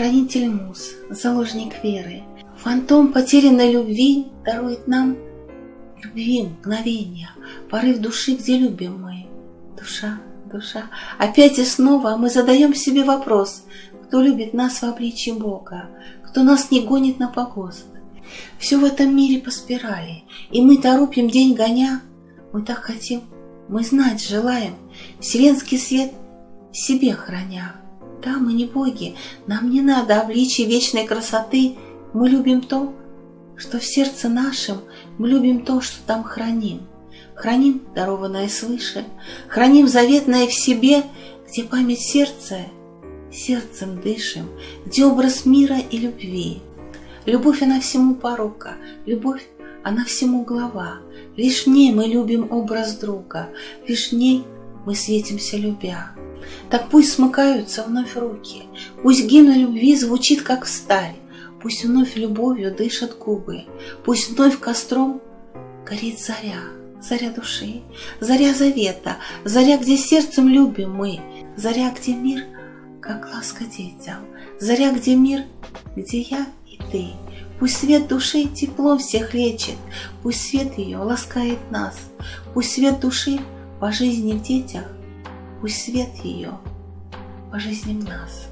хранитель муз, заложник веры, Фантом потерянной любви дарует нам любви мгновения, порыв души, где любим мы. Душа, душа, опять и снова мы задаем себе вопрос, кто любит нас в обличье Бога, кто нас не гонит на погост. Все в этом мире по спирали, и мы торопим день гоня. Мы так хотим, мы знать желаем, вселенский свет себе храня. Да, мы не боги, нам не надо обличия вечной красоты, мы любим то, что в сердце нашем, мы любим то, что там храним. Храним дарованное свыше, храним заветное в себе, где память сердца, сердцем дышим, где образ мира и любви. Любовь, она всему порока, любовь, она всему глава. Лишь в ней мы любим образ друга, лишь в ней мы светимся любя. Так пусть смыкаются вновь руки, пусть гимн любви звучит, как сталь, пусть вновь любовью дышат губы, пусть вновь костром горит заря, заря души, заря завета, заря, где сердцем любим мы, заря, где мир, как ласка детям, заря, где мир, где я и ты. Пусть свет души тепло всех лечит, пусть свет ее ласкает нас, пусть свет души по жизни в детях, пусть свет ее по жизни в нас.